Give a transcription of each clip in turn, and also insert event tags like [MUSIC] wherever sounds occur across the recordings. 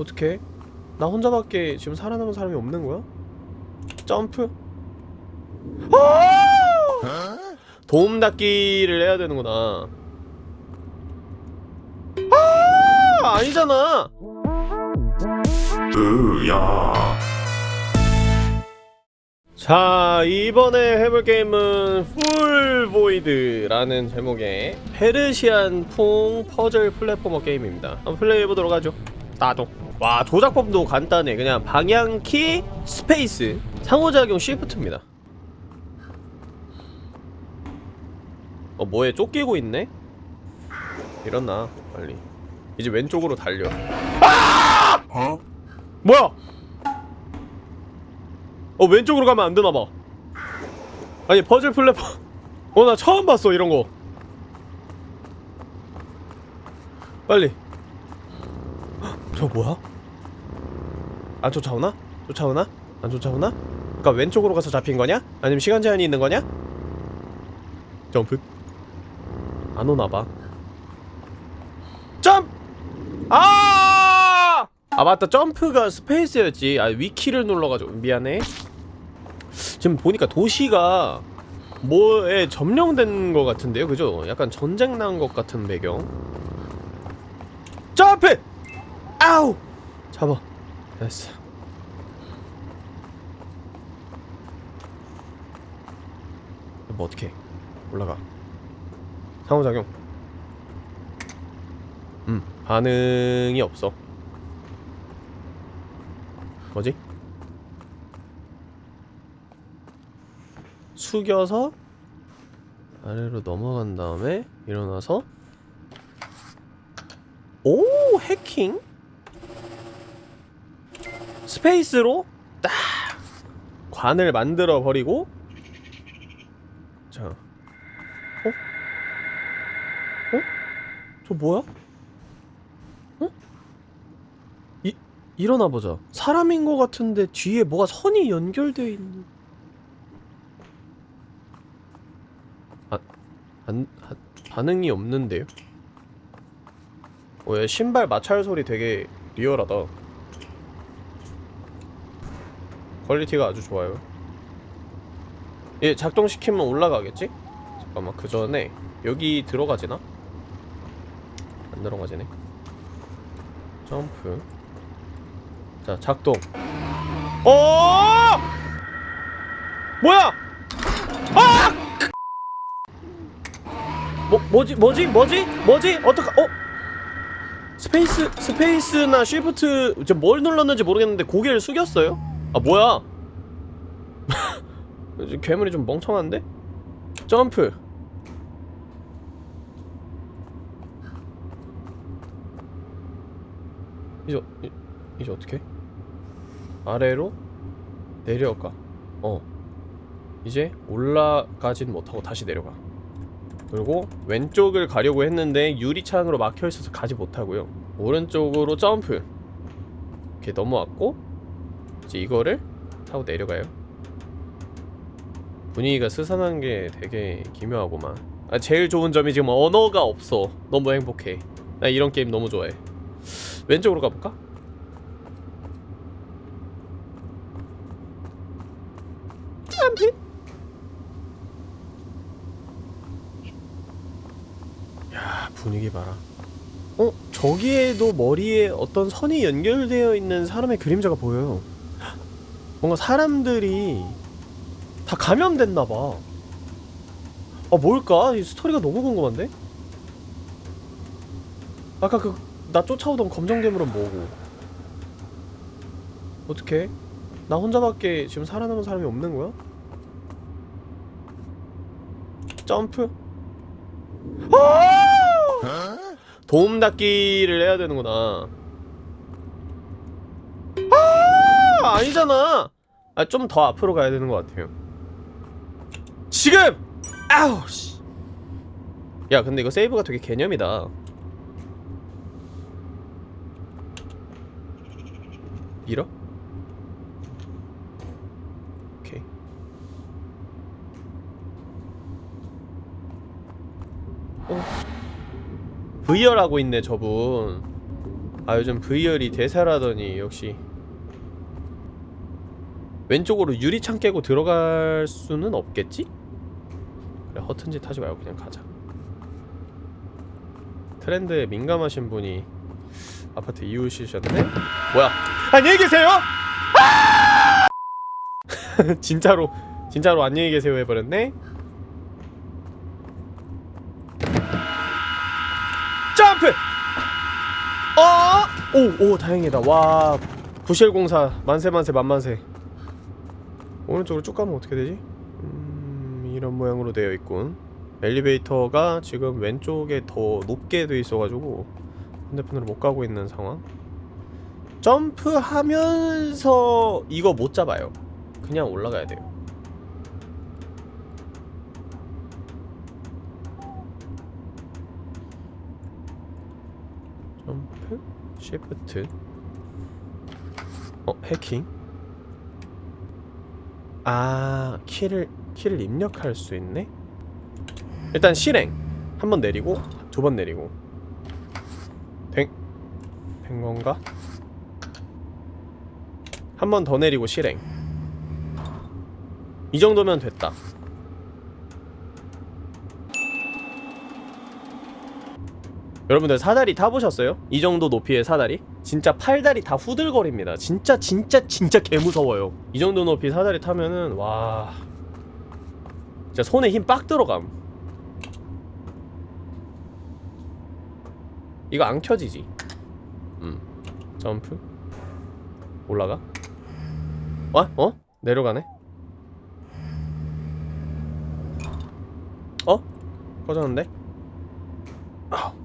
어떻게? 나 혼자밖에 지금 살아남은 사람이 없는 거야? 점프? 아! 도움 닫기를 해야 되는구나. 아! 아니잖아. 으야 자 이번에 해볼 게임은 풀보이드라는 제목의 Persian풍 퍼즐 platformer 게임입니다 한번 플레이해보도록 하죠 따도. 와 조작법도 간단해. 그냥 방향키 space 상호작용 shift입니다. 어 뭐에 쫓기고 있네? 일어나 빨리. 이제 왼쪽으로 달려. 어? 뭐야? 어 왼쪽으로 가면 안 되나봐. 아니 퍼즐 플랫폼. 어 나 처음 봤어 이런거. 빨리. 헉, 저 뭐야? 안 쫓아오나? 쫓아오나? 안 쫓아오나? 그니까 왼쪽으로 가서 잡힌 거냐? 아니면 시간 제한이 있는 거냐? 점프 안 오나봐 점! 아! 아 맞다 점프가 스페이스였지 아 위키를 눌러가지고 미안해 지금 보니까 도시가 뭐에 점령된 것 같은데요 그죠? 약간 전쟁 난 것 같은 배경 점프! 아우! 잡아 됐어 뭐 어떡해 올라가 상호작용 음 반응이 없어 뭐지? 숙여서 아래로 넘어간 다음에 일어나서 오 해킹? 스페이스로 딱 관을 만들어 버리고 자 어? 어? 저 뭐야? 어? 이 일어나 보자. 사람인 것 같은데 뒤에 뭐가 선이 연결되어 있는. 아, 안, 하, 반응이 없는데요? 어, 얘 신발 마찰 소리 되게 리얼하다. quality가 아주 좋아요. 얘 작동시키면 올라가겠지? 잠깐만 그 전에 여기 들어가지나? 안 들어가지네. 점프. 자 작동 어 뭐야 아 뭐, 뭐지 뭐지 뭐지 뭐지 어떡하 어 space space나 shift 지금 뭘 눌렀는지 모르겠는데 고개를 숙였어요 아 뭐야 [LAUGHS] 괴물이 좀 멍청한데 점프 이제 이- 이제 어떻게? 아래로 내려가. 어. 이제 올라가진 못하고 다시 내려가. 그리고 왼쪽을 가려고 했는데 유리창으로 막혀 있어서 가지 못하고요. 오른쪽으로 점프. 이렇게 넘어왔고 이제 이거를 타고 내려가요. 분위기가 스산한 게 되게 기묘하고만. 아, 제일 좋은 점이 지금 언어가 없어. 너무 행복해. 나 이런 게임 너무 좋아해. 왼쪽으로 가볼까? 점프 야 분위기 봐라 어? 저기에도 머리에 어떤 선이 연결되어 있는 사람의 그림자가 보여요 뭔가 사람들이 다 감염됐나봐 아 뭘까? 이 스토리가 너무 궁금한데? 아까 그 나 쫓아오던 검정 괴물은 뭐고 어떻게? 나 혼자밖에 지금 살아남은 사람이 없는 거야? 점프? 아! 도움 닫기를 해야 되는구나. 아! 아니잖아. 아, 좀 더 앞으로 가야 되는 것 같아요. 지금! 아우 씨. 야, 근데 이거 세이브가 되게 개념이다. 밀어? 오케이. 어. V열하고 있네 저분 아 요즘 VR이 대세라더니 역시 왼쪽으로 유리창 깨고 들어갈 수는 없겠지? 그래 허튼 짓 하지 말고 그냥 가자 트렌드에 민감하신 분이 아파트 이웃이셨네? 뭐야 안녕히 계세요! 아! [LAUGHS] 진짜로 진짜로 안녕히 계세요 해버렸네? 점프! 어! 오! 오 다행이다 와 부실공사 만세만세 만만세 오른쪽으로 쭉 가면 어떻게 되지? 음... 이런 모양으로 되어 있군. 엘리베이터가 지금 왼쪽에 더 높게 돼 있어가지고 핸드폰으로 못 가고 있는 상황. 점프하면서 이거 못 잡아요. 그냥 올라가야 돼요. 점프 시프트. 어 해킹 아 키를 키를 입력할 수 있네 일단 실행 한 번 내리고 두 번 내리고 된, 된 건가? 한 번 더 내리고 실행 이 정도면 됐다 여러분들 사다리 타보셨어요? 이 정도 높이의 사다리? 진짜 팔다리 다 후들거립니다 진짜 진짜 진짜 개무서워요 이 정도 높이 사다리 타면은 와 진짜 손에 힘 빡 들어감 이거 안 켜지지 음 점프 올라가 어? 어? 내려가네 어? 꺼졌는데? 아.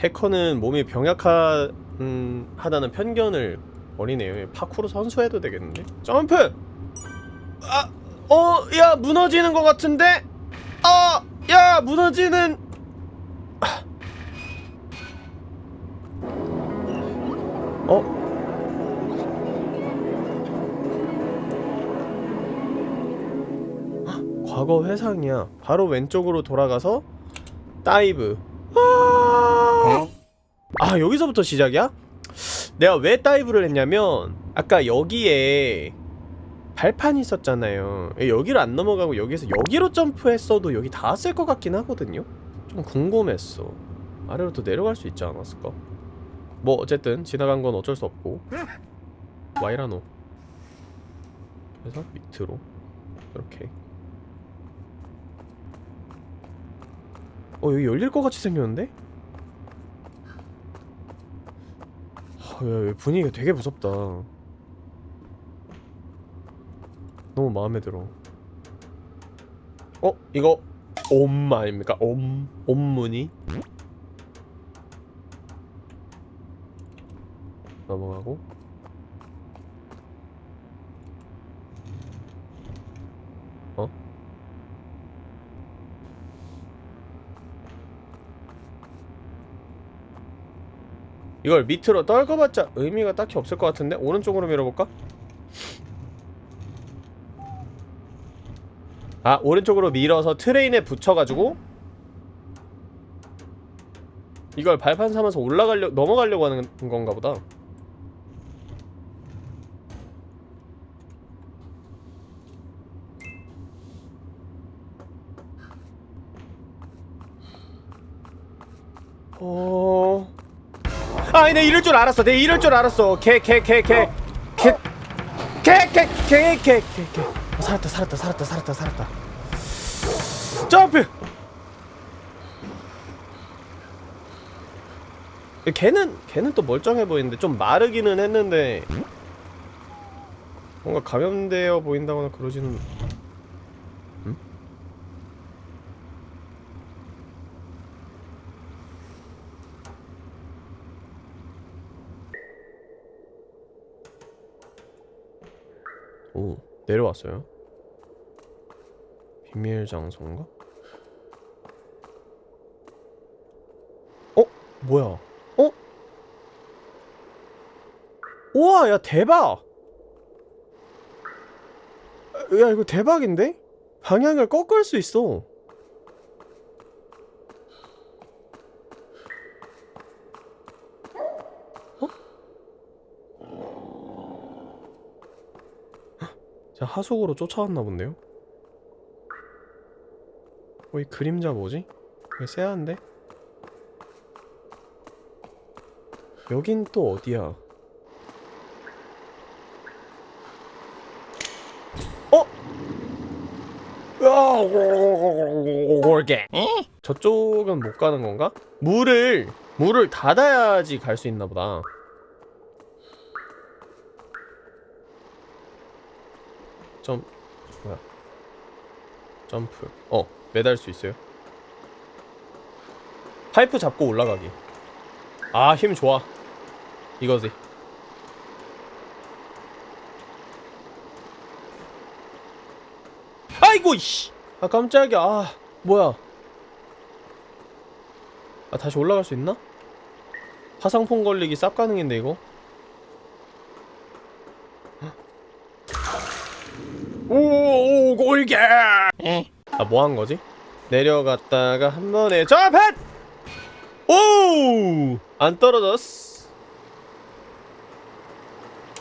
해커는 몸이 병약하, 음, 하다는 편견을 버리네요 파쿠르 선수해도 되겠는데? 점프! 아! 어! 야 무너지는 것 같은데? 아! 야 무너지는 어? 과거 회상이야. 바로 왼쪽으로 돌아가서 dive. 아, 아 여기서부터 시작이야? 내가 왜 dive를 했냐면 아까 여기에 발판이 있었잖아요. 여기를 안 넘어가고 여기서 여기로 점프했어도 여기 닿았을 것 같긴 하거든요. 좀 궁금했어. 아래로 또 내려갈 수 있지 않았을까? 뭐 어쨌든 지나간 건 어쩔 수 없고 와이라노 그래서 밑으로 이렇게 어 여기 열릴 것 같이 생겼는데? 야, 여기 분위기가 되게 무섭다 너무 마음에 들어 어? 이거 옴 아닙니까? 옴 옴문이 넘어가고 이걸 밑으로 떨궈봤자 의미가 딱히 없을 것 같은데? 오른쪽으로 밀어볼까? 아 오른쪽으로 밀어서 트레인에 붙여가지고 이걸 발판 삼아서 올라가려 넘어가려고 하는 건가 보다 어... 아, 내 이럴 줄 알았어. 내 이럴 줄 알았어. 개, 개, 개, 개, 개, 개, 개, 개, 개, 개, 개. 어, 살았다, 살았다, 살았다, 살았다, 살았다. 점프. 걔는 걔는 또 멀쩡해 보이는데 좀 마르기는 했는데 뭔가 감염되어 보인다거나 그러지는. 음? 오 내려왔어요 비밀 장소인가? 어? 뭐야? 어? 우와 야 대박 야 이거 대박인데? 방향을 꺾을 수 있어 제가 하속으로 쫓아왔나 본데요? 어, 이 그림자 뭐지? 이거 쎄한데? 여긴 또 어디야? 어? 올게. 저쪽은 못 가는 건가? 물을 물을 닫아야지 갈 수 있나 보다. 점 뭐야? 점프. 어, 매달 수 있어요. 파이프 잡고 올라가기. 아, 힘 좋아. 이거지. 아이고 이씨. 아 깜짝이야. 아, 뭐야? 아 다시 올라갈 수 있나? 화상풍 걸리기 쌉 가능인데 이거? 오, 골게! 아, 뭐 한 거지? 내려갔다가 한 번에 점프! 오! 안 떨어졌어.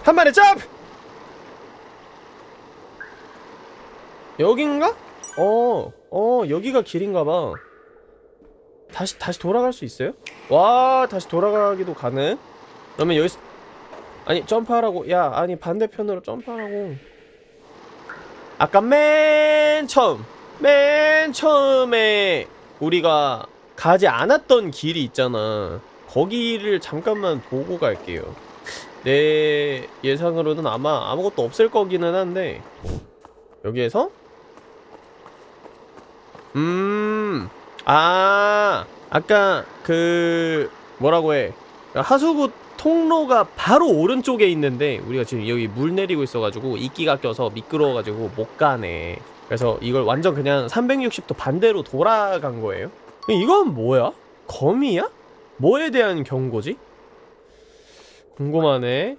한 번에 점프! 여긴가? 어, 어, 여기가 길인가봐. 다시, 다시 돌아갈 수 있어요? 와, 다시 돌아가기도 가능? 그러면 여기, 아니, 점프하라고. 야, 아니, 반대편으로 점프하라고. 아까 맨 처음 맨 처음에 우리가 가지 않았던 길이 있잖아. 거기를 잠깐만 보고 갈게요. 내 예상으로는 아마 아무것도 없을 거기는 한데. 여기에서? 음, 아, 아까 그 뭐라고 해? 하수구 통로가 바로 오른쪽에 있는데 우리가 지금 여기 물 내리고 있어가지고 이끼가 껴서 미끄러워가지고 못 가네. 그래서 이걸 완전 그냥 360도 반대로 돌아간 거예요. 이건 뭐야? 거미야? 뭐에 대한 경고지? 궁금하네.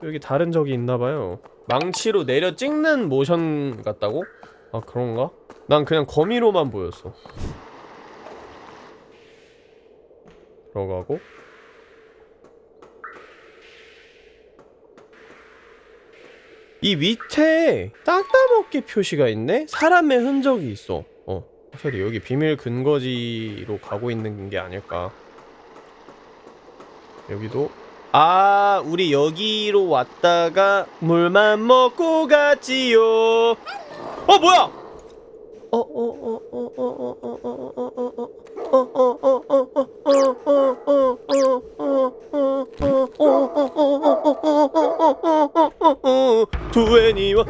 또 여기 다른 적이 있나봐요. 망치로 내려 찍는 모션 같다고? 아 그런가? 난 그냥 거미로만 보였어. 들어가고 이 밑에 땅따먹기 표시가 있네? 사람의 흔적이 있어 어 확실히 여기 비밀 근거지로 가고 있는 게 아닐까 여기도 아 우리 여기로 왔다가 물만 먹고 갔지요 어 뭐야 두애니와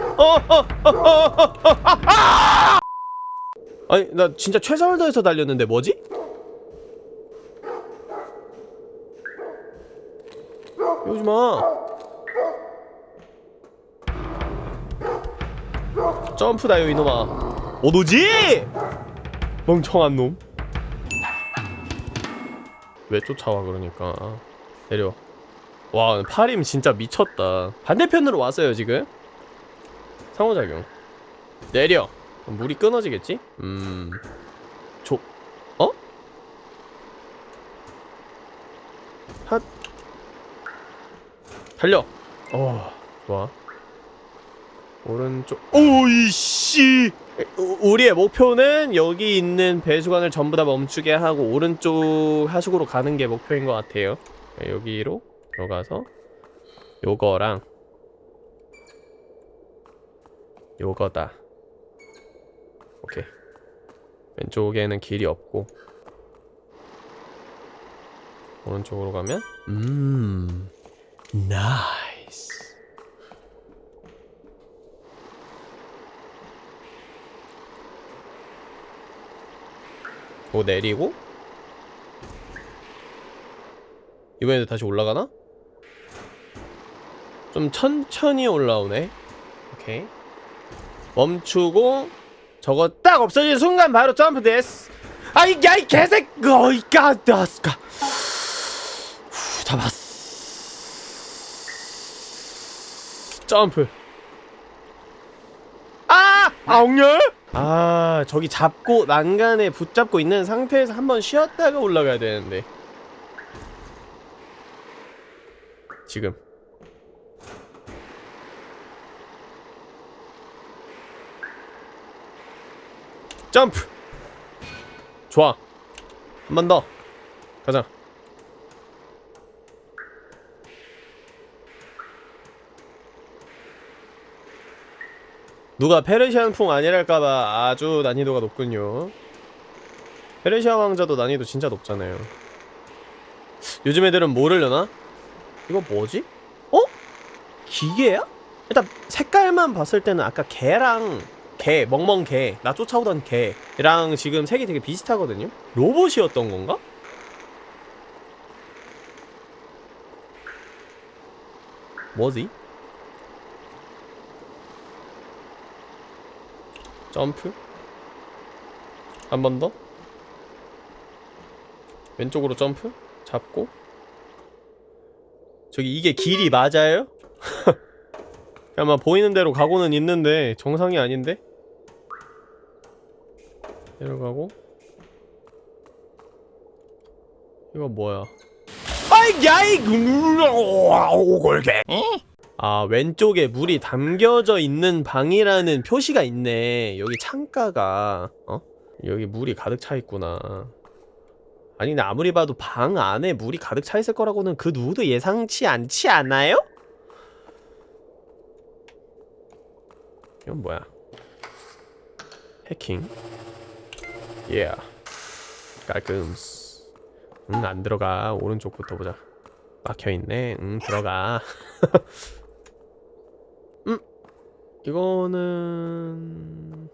아니 나 진짜 최선을 다해서 달렸는데 뭐지? 오지마 점프다요 이놈아 오도지! 멍청한 놈. 왜 쫓아와 그러니까 내려. 와 팔임 진짜 미쳤다. 반대편으로 왔어요 지금. 상호작용. 내려. 물이 끊어지겠지? 음. 조. 어? 핫. 달려. 어 좋아. 오른쪽 오이씨 우리의 목표는 여기 있는 배수관을 전부 다 멈추게 하고 오른쪽 하수구로 가는 게 목표인 것 같아요 여기로 들어가서 요거랑 요거다. 오케이. 왼쪽에는 길이 없고 오른쪽으로 가면 음 나이스 뭐 내리고? 이번에도 다시 올라가나? 좀 천천히 올라오네. 오케이. 멈추고 저거 딱 없어진 순간 바로 점프 됐어. 아이 야이 개색 어이까 나스까 잡았어. 점프. 아! 아웅열? 아 저기 잡고 난간에 붙잡고 있는 상태에서 한번 쉬었다가 올라가야 되는데. 지금 점프 좋아 한 번 더 가자 누가 페르시안풍 아니랄까봐 아주 난이도가 높군요 페르시아 왕자도 난이도 진짜 높잖아요 요즘 애들은 뭐를려나? 이거 뭐지? 어? 기계야? 일단 색깔만 봤을 때는 아까 개랑 개, 멍멍 개, 나 쫓아오던 개랑 지금 색이 되게 비슷하거든요? 로봇이었던 건가? 뭐지? 점프? 한 번 더? 왼쪽으로 점프? 잡고? 저기 이게 길이 맞아요? [LAUGHS] 아마 보이는 대로 가고는 있는데 정상이 아닌데? 내려가고. 이거 뭐야? 아이 야이 오골개 아 왼쪽에 물이 담겨져 있는 방이라는 표시가 있네. 여기 창가가. 어? 여기 물이 가득 차 있구나. 아니 근데 아무리 봐도 방 안에 물이 가득 차 있을 거라고는 그 누구도 예상치 않지 않아요? 이건 뭐야? 해킹 예. 깔끔스 응안 들어가 오른쪽부터 보자 막혀있네 응 들어가 [LAUGHS] 음 이거는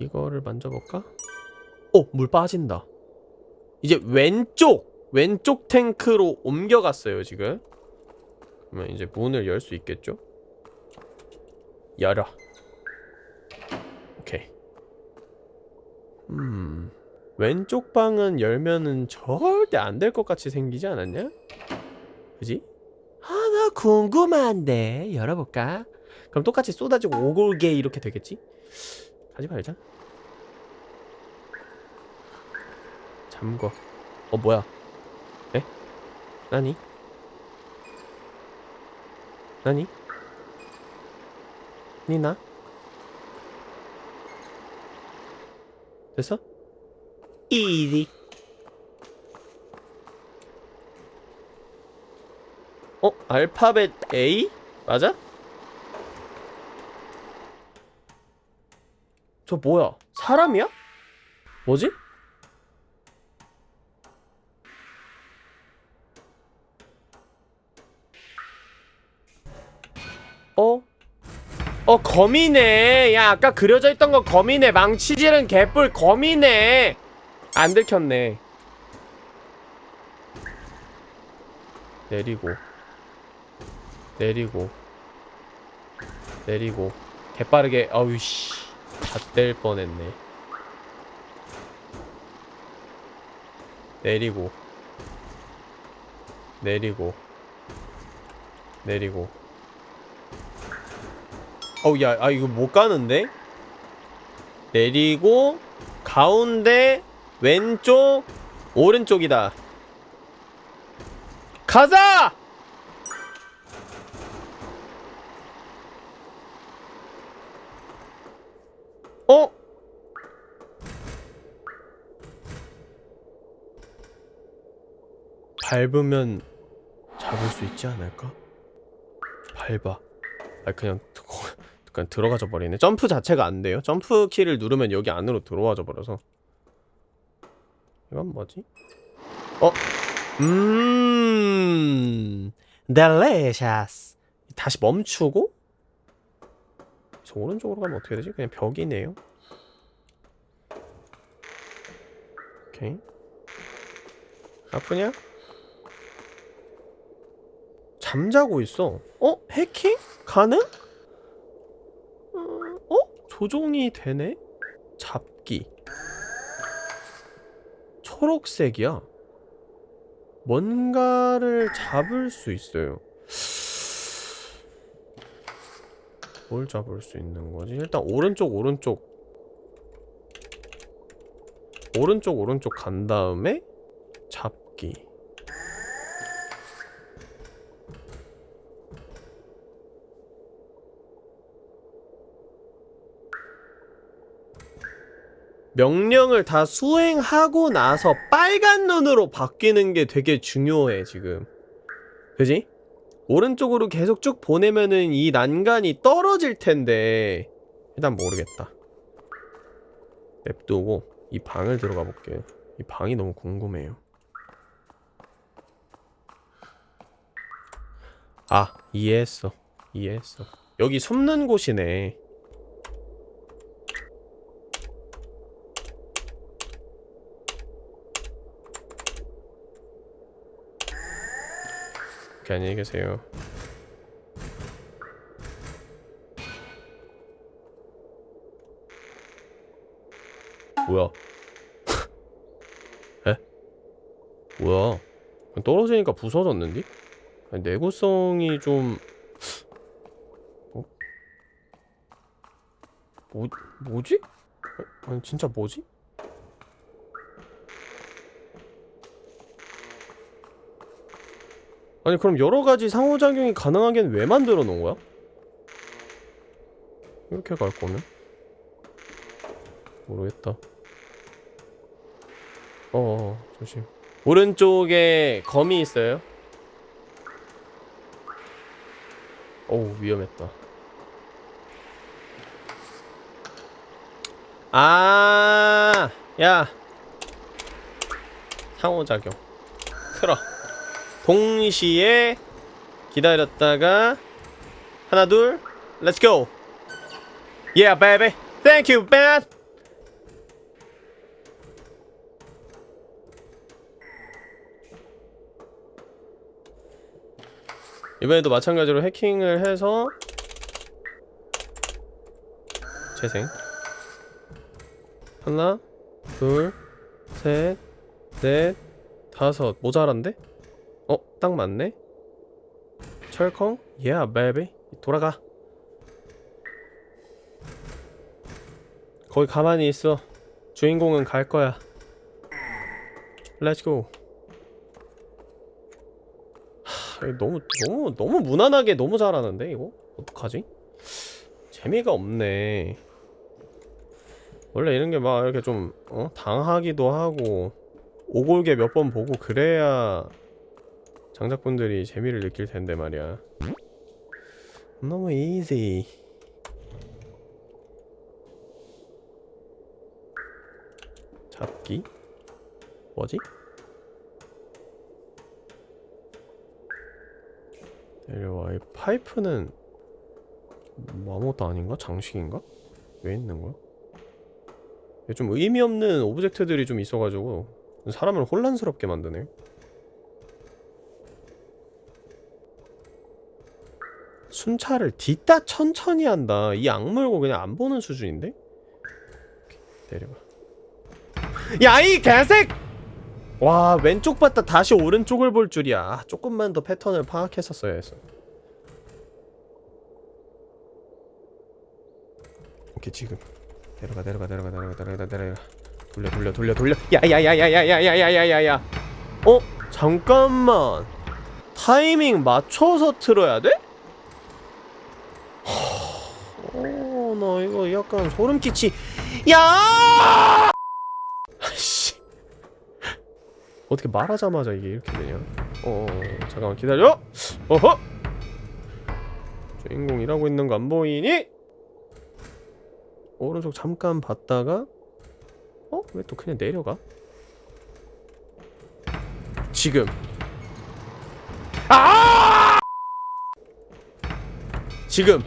이거를 만져볼까? 어! 물 빠진다 이제 왼쪽! 왼쪽 탱크로 옮겨갔어요 지금 그러면 이제 문을 열 수 있겠죠? 열어 음 왼쪽 방은 열면은 절대 안 될 것 같이 생기지 않았냐? 그지? 아나 궁금한데 열어볼까? 그럼 똑같이 쏟아지고 오골개 이렇게 되겠지? 가지 말자 잠궈 어 뭐야 에? 나니? 나니? 니나? 됐어? 이지 어? 알파벳 A? 맞아? 저 뭐야? 사람이야? 뭐지? 어 거미네. 야 아까 그려져 있던 거 거미네. 망치질은 개뿔 거미네. 안 들켰네. 내리고. 내리고. 내리고. 개빠르게. 어우씨. 잣될 뻔했네. 내리고. 내리고. 내리고 어우 야, 아 이거 못 가는데? 내리고 가운데 왼쪽 오른쪽이다. 가자! 어? 밟으면 잡을 수 있지 않을까? 밟아. 아 그냥 그냥 들어가져 버리네 점프 자체가 안 돼요 점프 키를 누르면 여기 안으로 들어와져 버려서 이건 뭐지? 어? 음 델레샤스 다시 멈추고 저 오른쪽으로 가면 어떻게 되지? 그냥 벽이네요 오케이 아프냐? 잠자고 있어 어? 해킹? 가능? 어? 조종이 되네? 잡기 초록색이야 뭔가를 잡을 수 있어요 뭘 잡을 수 있는 거지? 일단 오른쪽 오른쪽 오른쪽 오른쪽 간 다음에 잡기 명령을 다 수행하고 나서 빨간 눈으로 바뀌는 게 되게 중요해 지금. 그지? 오른쪽으로 계속 쭉 보내면은 이 난간이 떨어질 텐데. 일단 모르겠다. 냅두고 이 방을 들어가 볼게요. 이 방이 너무 궁금해요. 아 이해했어. 이해했어. 여기 숨는 곳이네 오케이 안녕히 계세요 뭐야 [LAUGHS] 에? 뭐야 떨어지니까 부서졌는데? 아니, 내구성이 좀 어? 뭐, 뭐지? 아, 아니 진짜 뭐지? 아니 그럼 여러가지 상호작용이 가능하게는 왜 만들어 놓은 거야? 이렇게 갈 거면? 모르겠다 어어 조심 오른쪽에 검이 있어요 어우 위험했다 아, 야. 상호작용. 틀어. 동시에 기다렸다가 하나 둘 렛츠 고. Yeah, baby. Thank you, man. 이번에도 마찬가지로 해킹을 해서 재생 하나 둘셋넷 다섯 모자란데? 어? 딱 맞네? 철컹? Yeah, baby. 돌아가. 거기 가만히 있어. 주인공은 갈 거야. Let's go. 하, 너무 너무 너무 무난하게 너무 잘하는데 이거 어떡하지? 재미가 없네. 원래 이런 게 막 이렇게 좀 어? 당하기도 하고 오골개 몇번 보고 그래야 장작분들이 재미를 느낄 텐데 말이야. 너무 easy. 잡기? 뭐지? 내려와. 이 파이프는 뭐 아무것도 아닌가? 장식인가? 왜 있는 거야? 좀 의미 없는 object들이 좀 있어가지고 사람을 혼란스럽게 만드네. 순찰을 디따 천천히 한다. 이 악물고 그냥 안 보는 수준인데? 내려봐. 야, 이 개색! 와, 왼쪽 봤다 다시 오른쪽을 볼 줄이야. 아, 조금만 더 패턴을 파악했었어야 했어. 오케이, 지금. 내려가, 내려가, 내려가, 내려가, 내려가, 내려가. 돌려, 돌려, 돌려, 돌려. 야야야야야야야야야야야. 어? 잠깐만. 타이밍 맞춰서 틀어야 돼? 어, 나 약간 소름 끼치. 야! 아씨. 어떻게 말하자마자 이게 이렇게 되냐? 어, 잠깐만 기다려. 어허. 주인공 일하고 있는 거 안 보이니? 오른쪽 잠깐 봤다가 어? 왜 또 그냥 내려가? 지금. 아! 지금.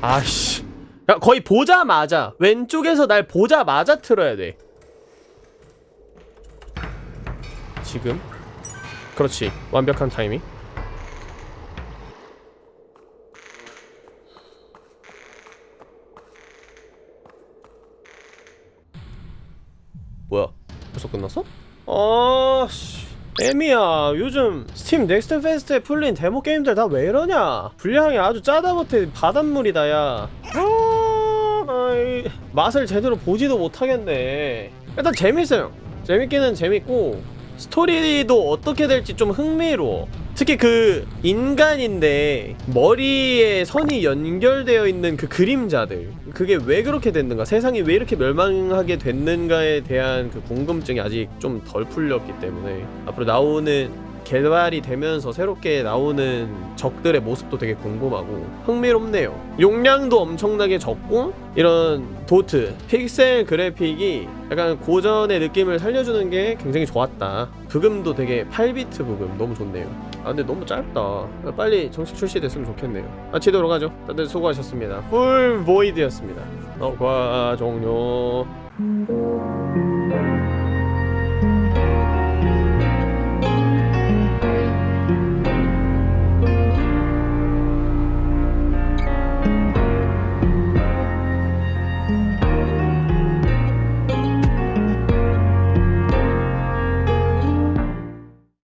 아씨. 야, 거의 보자마자 왼쪽에서 날 보자마자 틀어야 돼. 지금. 그렇지. 완벽한 타이밍. 뭐야? 벌써 끝났어? 아씨. 에미야 요즘 스팀 넥스트 페스트에 풀린 데모 게임들 다 왜 이러냐? 분량이 아주 짜다 못해 바닷물이다 야. 아, 맛을 제대로 보지도 못하겠네. 일단 재밌어요. 재밌기는 재밌고 스토리도 어떻게 될지 좀 흥미로워 특히 그 인간인데 머리에 선이 연결되어 있는 그 그림자들 그게 왜 그렇게 됐는가 세상이 왜 이렇게 멸망하게 됐는가에 대한 그 궁금증이 아직 좀 덜 풀렸기 때문에 앞으로 나오는 개발이 되면서 새롭게 나오는 적들의 모습도 되게 궁금하고 흥미롭네요. 용량도 엄청나게 적고 이런 도트, 픽셀 그래픽이 약간 고전의 느낌을 살려주는 게 굉장히 좋았다. 부금도 되게 8비트 부금 너무 좋네요. 아 근데 너무 짧다. 빨리 정식 출시됐으면 좋겠네요. 마치도록 하죠. 다들 수고하셨습니다. 풀 보이드였습니다. 녹화 종료.